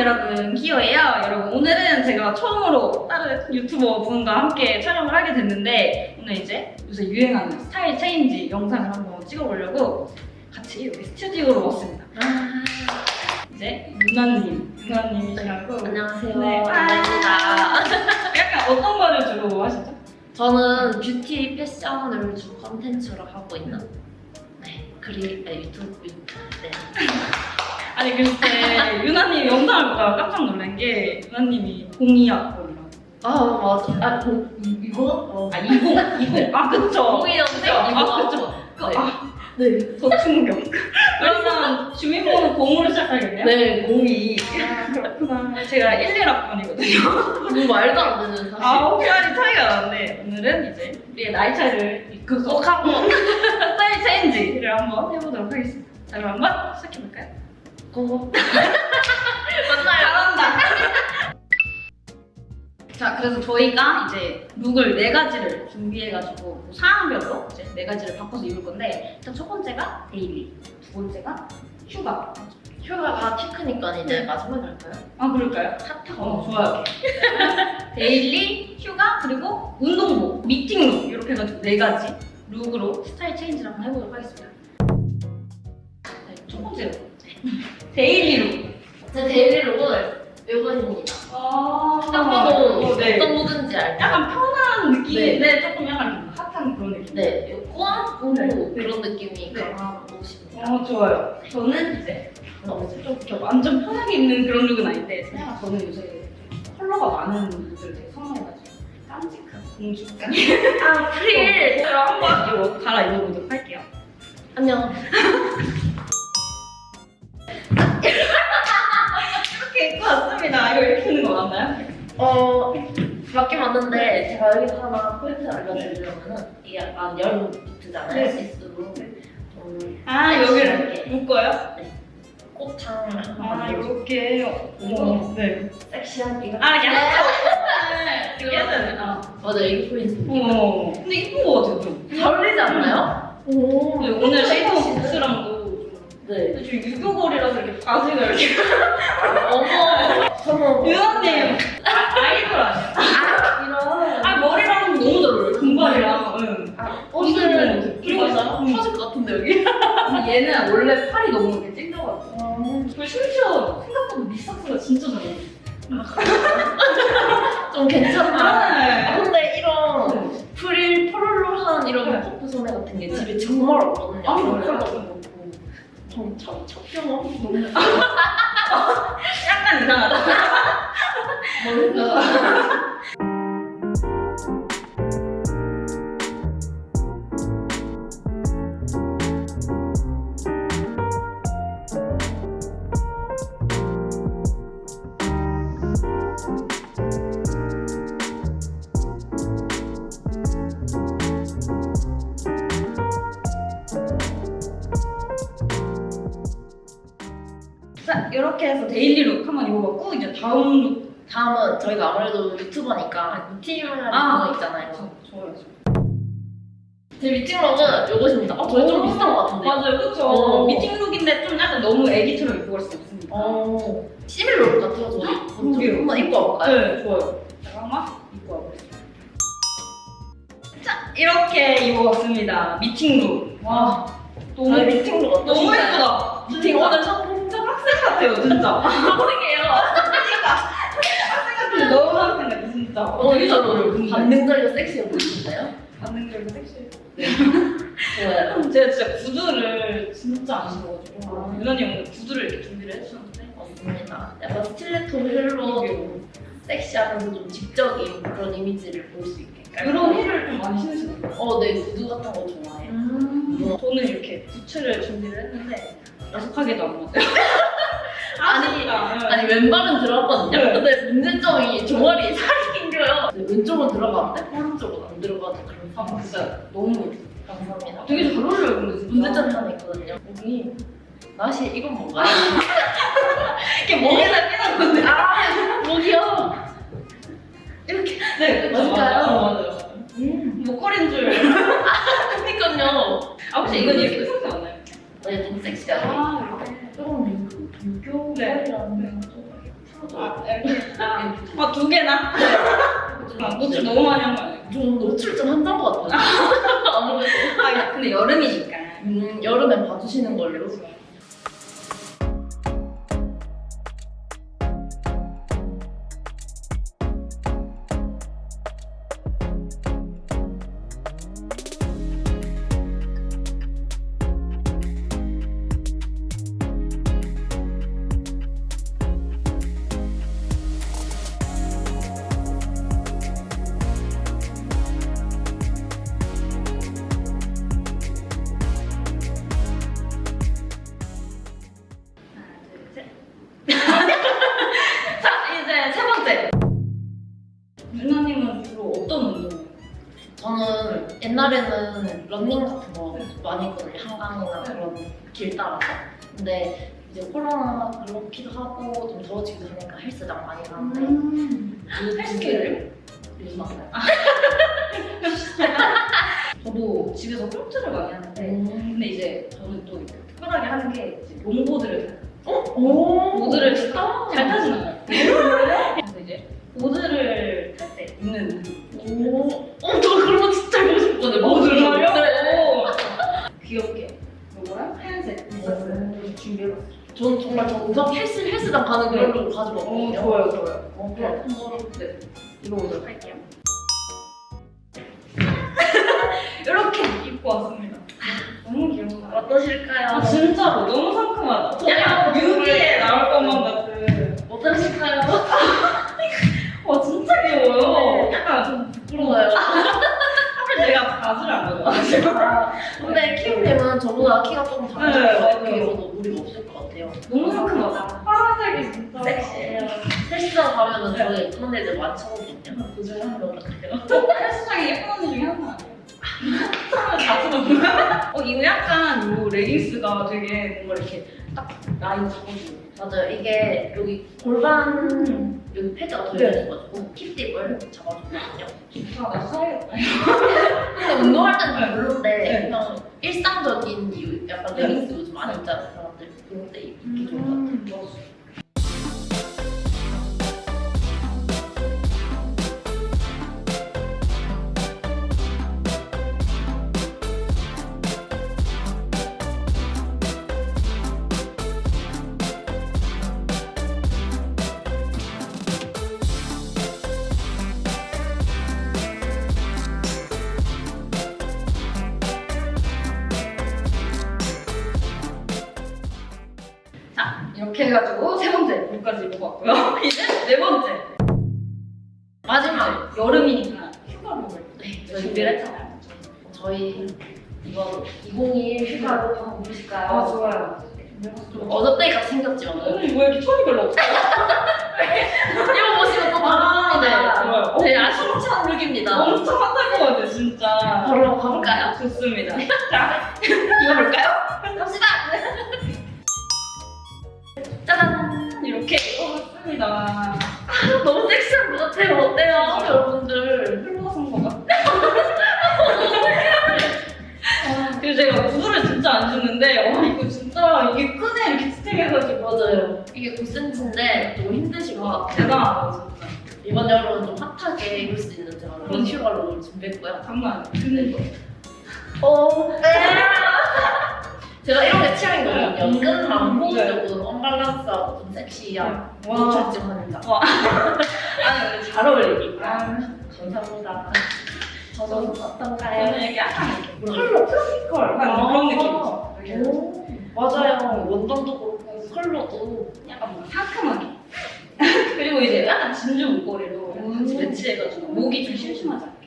여러분, 기호예요. 여러분, 오늘은 제가 처음으로 다른 유튜버 분과 함께 촬영을 하게 됐는데 오늘 이제 요새 유행하는 style change 영상을 한번 찍어보려고 같이 여기 스튜디오로 왔습니다. 이제 유나님, 유나님이시라고 안녕하세요. 네. 안녕입니다. 약간 어떤 거를 주로 하시죠? 저는 뷰티 패션을 주 컨텐츠로 하고 있는 네 그리 네, 유튜브 네. 아니 글쎄 유나님 영상을 보다가 깜짝 놀란 게 유나님이 공이학번이라고 아 맞아. 아 뭐, 이, 이거? 어. 아 20, 20, 아 그쵸 공이었는데 아, 이거 그쵸. 네. 아, 네. 더 충격 그러면 주민번호 공으로 시작하겠네요? 네 공이. 아 그렇구나 제가 11학번이거든요 뭐 말도 안 되는 사실. 아 5살이 차이가 나는데 오늘은 이제 우리의 나이 차이를 극복하고 스타일 체인지를 한번 해보도록 하겠습니다 자 그럼 한번 시작해볼까요? 고. 맞나요? 잘한다. 자, 그래서 저희가 이제 룩을 네 가지를 준비해가지고 뭐 상황별로 이제 네 가지를 바꿔서 입을 건데 일단 첫 번째가 daily, 두 번째가 휴가. 휴가가 피크니까 이제 네. 마지막에 할까요? 아, 그럴까요? 핫하고. 어, 좋아요. daily, 휴가, 그리고 운동복, 미팅룩 이렇게 해가지고 네 가지 룩으로 style change를 한번 해보도록 하겠습니다. 네, 첫 번째로 daily 룩. 제 daily 룩은 이것입니다. 아, 딱 봐도 네. 어떤 룩인지 알죠? 약간 편한 느낌인데 조금 약간 좀 핫한 그런 느낌. 네, 꾸안꾸 네. 그런 느낌이 네. 강한 옷입니다. 어 좋아요. 저는 이제 어, 좀 이렇게 완전 편하게 입는 그런 룩은 아닌데 그냥 저는 요새 컬러가 많은 룩들을 되게 선호해가지고 깜찍한 공주. 아, 프릴! 그럼 한번 이거 갈아 입어보도록 할게요. 안녕. 이렇게 입고 왔습니다. 이거 이렇게 입는 거 맞나요? 어, 맞긴 맞는데 제가 여기서 하나 포인트 알려드리려면은 이게 약간 여름 비트잖아요, 네. 시스루. 좀아 여기를 묶어요? 꽃창 아 만들어서 이렇게. 어, 네. 섹시한 이거. 아 약간 해야 되나? 맞아, 이게 포인트. 어. 근데 이쁜 거 같아요 좀. 잘 어울리지 않나요? 오, 오늘 쉐이프 복스랑도 좀 네. 근데 저 유교걸이라서 이렇게 바지가 이렇게 어머, 저는 유나님 아, 아이돌 아니야? 아, 이런. 아 머리랑 너무 잘 어울려 금발이랑 응. 아, 옷을 옷을 그리고? 응. 터질 것 같은데 여기. 얘는 원래 팔이 너무 이렇게 찡겨가지고 그리고 심지어 생각보다 밑삭스가 진짜 잘 어울려 좀 괜찮다. 아, 네. 근데 이런 응. 프릴 포롤로한 이런 네. 퍼프 소매 같은 게 집에 정말 없거든요. 아, 이런 그래요? 전 첫, 첫 경험 너무 약간 이상하다. 뭔가 이렇게 해서 daily 룩 한번 입어봤고 이제 다음 룩 다음은 저희가 아무래도 유튜버니까 미팅을 아. 하는 거 있잖아요. 좋아요 제 미팅룩은 이것입니다. 아, 저희 좀 오. 비슷한 것 같은데. 맞아요 그쵸 어. 미팅 룩인데 좀 약간 너무 애기처럼 입고 갈 수 없으니까 어, similar룩 같아요, 저희. 한번 입고 와볼까요? 네, 좋아요. 잠깐만 입고 와보겠습니다. 자, 이렇게 입어봤습니다. 미팅룩. 와, 너무 미팅룩 너무? 예쁘다. 미팅 오늘 첫 같아요, 진짜. 학생이에요. 학생 같아. 너무 학생 같아, 진짜. 어, 어울려요, 근데. 관능적이고 섹시해 보이시나요? 관능적이고 섹시해. 좋아요. 제가 진짜 구두를 진짜 안 신어가지고 아. 유난히 오늘 구두를 이렇게 준비를 해주셨는데 맞습니다. 약간 스틸레토 힐로 좀 섹시하면서 좀 지적인 그런 이미지를 볼 수 있게. 그런 힐을 좀 많이 신으시더라고요. 어, 네, 구두 같은 거 좋아해요. 음. 저는 이렇게 부츠를 준비를 했는데 야속하게도 안 맞아요. 아니. 아니, 왼발은 들어갔거든요. 네. 근데 문제점이 종아리에 살이 낑겨요. 네, 왼쪽은 들어가는데 오른쪽은 안 들어가는 그런 아 상황. 진짜 너무. 감사합니다. 되게 잘 어울려요 근데 진짜. 문제점이 하나 있거든요. 여기 나시 이건 뭔가요? 이렇게 목에다 끼는 건데. 아, 목이요. 이렇게. 네 맞을까요? 맞아요. 맞아요. 음. 목걸이인 줄. 그니까요. 아 혹시 이건 이렇게 생각지 않나요? 네, 좀 섹시하게. 아 이렇게. 조금 유교, 네. 유교라는 거. 풀어줘. 아. 아, 두 개나? 아, 노출 너무 많이 한 거 아니에요? 좀 노출 좀 한단 것 같아요. 아무래도. 아, 근데 여름이니까. 음, 여름엔 봐주시는 걸로. 옛날에는 러닝 같은 거 많이 했거든요. 한강이나 그런 길 따라서. 근데 이제 코로나 그렇기도 하고 좀 더워지기도 하니까 헬스장 많이 가는데 음. 그 헬스케를? 요즘 왔어요. 저도 집에서 홈트를 많이 하는데 근데 이제 저는 또 특별하게 하는 게 이제 롱보드를 타요. 오 보드를 진짜 잘 타진 않아요. 그래서 이제 보드를 탈 때 입는 오, 어, 저 저는 정말 저 우선 헬스, 헬스장 가는 그걸로 가지고 왔거든요. 좋아요, 좋아요. 어, 그럼 한번 네, 입어보도록 할게요. 이렇게 입고 왔습니다. 너무 귀엽다. 어떠실까요? 아 진짜로 너무 상큼하다. 약간 뮤비에 나올 것만 같은. 어떠실까요? 와 진짜 귀여워요. 네. 약간 좀 부러워요. 바지를 안 가져가지고. 아, 근데 키우님은 저보다 키가 조금 네, 작아서 맞아요. 입어도 무리가 없을 것 같아요. 너무 상큼하다. 파란색이 진짜 섹시해요. 헬스장 가면은 네. 저희 예쁜 애들 많이 찾거든요. 그 중에 한 명 같아요. 어, 헬스장에 예쁜 언니 중에 하나 아니에요? 보면 어 이거 약간 요 레깅스가 되게 뭔가 이렇게 딱 라인 잡아주고 맞아요. 이게 여기 골반 여기 패드가 들어있어가지고 힙딥을 잡아주거든요. 아 나 사야겠다 근데 운동할 때는 좀 별론데 네. 그냥 일상적인 이유 약간 레깅스 요즘 많이 입잖아요 사람들 때 입기 좋은 것 같아요. 이렇게 해가지고 세 번째 물까지 입어봤고요 이제 네 번째 마지막 여름이니까 때. 네, 준비를 했잖아요 저희 이번 2021 휴가로 한번 보실까요? 아 좋아요 좀 어저때가 생겼지만 오늘 왜 이렇게 톤이 별로 없어요? 이거 보시면 또 아, 네, 다릅니다. 좋아요. 네, 아심찬 룩입니다. 엄청 핫할 것 같아요 진짜 바로 가볼까요? 좋습니다 자 입어볼까요? 입어봤습니다 너무 섹시한 것 같아요. 어때요, 여러분들? 흘러선 것 같아 그리고 제가 구두를 진짜 안 신는데 와 이거 진짜 이게 끈에 이렇게 스틱해가지고 맞아요. 이게 9cm인데 좀 힘드실 것 같아요. 대단하다 진짜 이번 여름은 좀 핫하게 입을 수 있는 제가 그런 휴가를 준비했고요. 장난 근데 어, 네. 제가 이런 게 취향이거든요. 음. 네. 조금 언밸런스하고 좀 섹시한 와 노출증 환자. 아니 오늘 잘 어울리니까 감사합니다. 저는 저는 어떤가요? 저는 이렇게 약간 이렇게 컬러 컬 아. 그런 오, 맞아요. 원단도 그렇고 컬러도 약간 뭔가 상큼하게 그리고 이제 약간 진주 목걸이로 같이 매치해가지고 목이 좀 심심하지 않게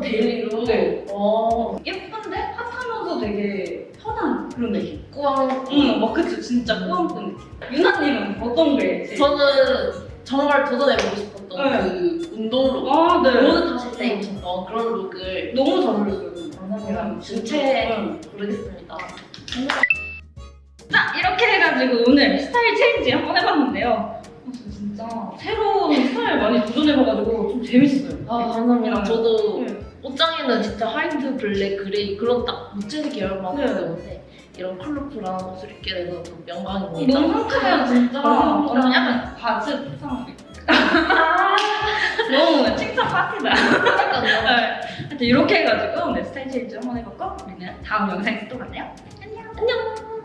daily로. 네. 어. 예쁜데 핫하면서 되게 편한 그런 느낌. 꾸안. 응, 막 그치 진짜 꾸안꾸 느낌. 유나님은 어떤 게 제일? 저는 정말 도전해보고 싶었던 네. 그 운동룩. 아 네. 보드 타실 때 입으셨던 그런 룩을 너무 잘 어울렸어요. 감사합니다. 진짜. 주체 응. 모르겠습니다. 자 이렇게 해가지고 오늘 style change 한번 해봤는데요. 아, 저 진짜 새로운 스타일 많이 도전해봐가지고 좀 재밌어요. 아, 감사합니다. 저도 네. 옷장에는 진짜 화이트, 블랙, 그레이 그런 딱 무채 계열만 네. 있었는데 이런 컬러풀한 옷을 입게 돼서 좀 영광입니다. 너무 상큼해요 진짜. 감사합니다. 완전 약간 바지 상 너무 칭찬 파티다. 네. 하여튼 이렇게 해가지고 오늘 style change 한번 해봤고 우리는 다음 영상에서 또 만나요. 안녕. 안녕.